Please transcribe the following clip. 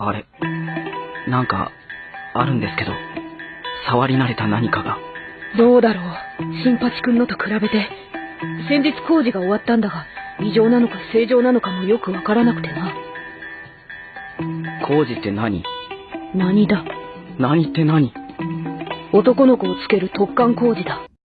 あれ、なんか、あるんですけど、触り慣れた何かが。どうだろう。新八くんのと比べて。先日工事が終わったんだが、異常なのか正常なのかもよくわからなくてな。工事って何？何だ？何って何？男の子をつける突貫工事だ。